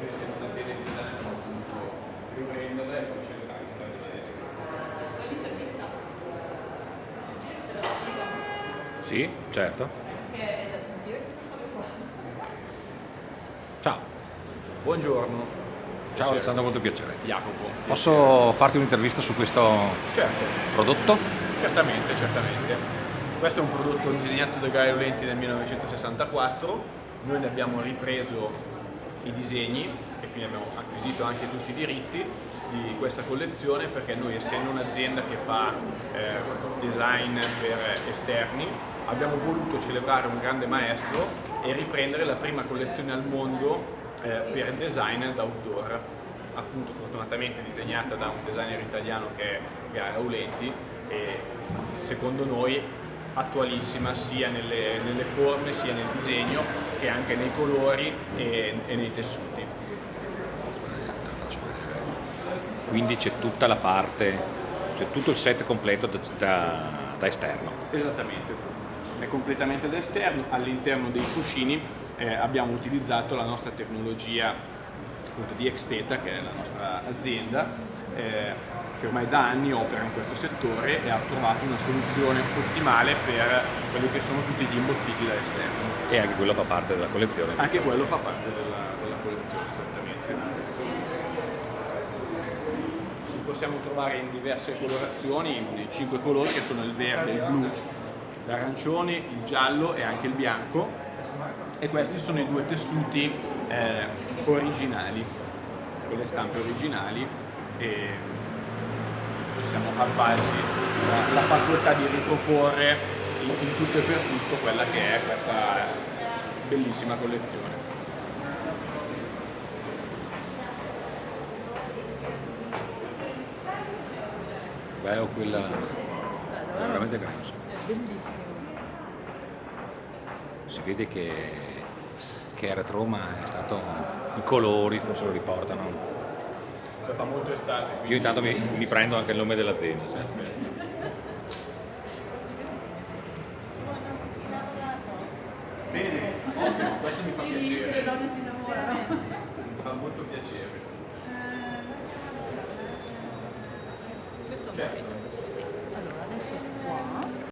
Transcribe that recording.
noi siamo un'azienda di design appunto riprendere e poi c'è anche la richiesta. L'intervista? Sì, certo. Che è da sentire che sono qua. Ciao. Buongiorno. Ciao, è stato molto piacere. Jacopo. Posso farti un'intervista su questo certo. prodotto? Certamente, certamente. Questo è un prodotto disegnato da Gaio Lenti nel 1964, noi ne abbiamo ripreso i disegni e quindi abbiamo acquisito anche tutti i diritti di questa collezione perché noi essendo un'azienda che fa eh, design per esterni abbiamo voluto celebrare un grande maestro e riprendere la prima collezione al mondo eh, per design d'outdoor. Appunto fortunatamente disegnata da un designer italiano che è Gaia Aulenti e secondo noi attualissima sia nelle, nelle, forme sia nel disegno che anche nei colori e, e nei tessuti. Quindi c'è tutta la parte, c'è tutto il set completo da, da, da esterno. Esattamente, è completamente da esterno, all'interno dei cuscini eh, abbiamo utilizzato la nostra tecnologia appunto, di Exteta che è la nostra azienda eh, che ormai da anni opera in questo settore e ha trovato una soluzione ottimale per quelli che sono tutti gli imbottiti da esterno. E anche quello fa parte della collezione. Anche quello fa parte della, della collezione, esattamente. Li possiamo trovare in diverse colorazioni, nei cinque colori che sono il verde, il blu, l'arancione, il giallo e anche il bianco e questi sono i due tessuti eh, originali, con le stampe originali e ci siamo avvalsi la, la facoltà di riproporre in, in tutto e per tutto quella che è questa bellissima collezione. Beh, ho quella è veramente grande. Bellissimo. Si vede che, che era Roma è stato i colori forse lo riportano. Fa molto estate. Io intanto mi, mi prendo anche il nome dell'azienda. Sì. Bene, ottimo, questo mi fa piacere. Le donne si innamorano. Mi fa molto piacere. Questo è un Certo. capito.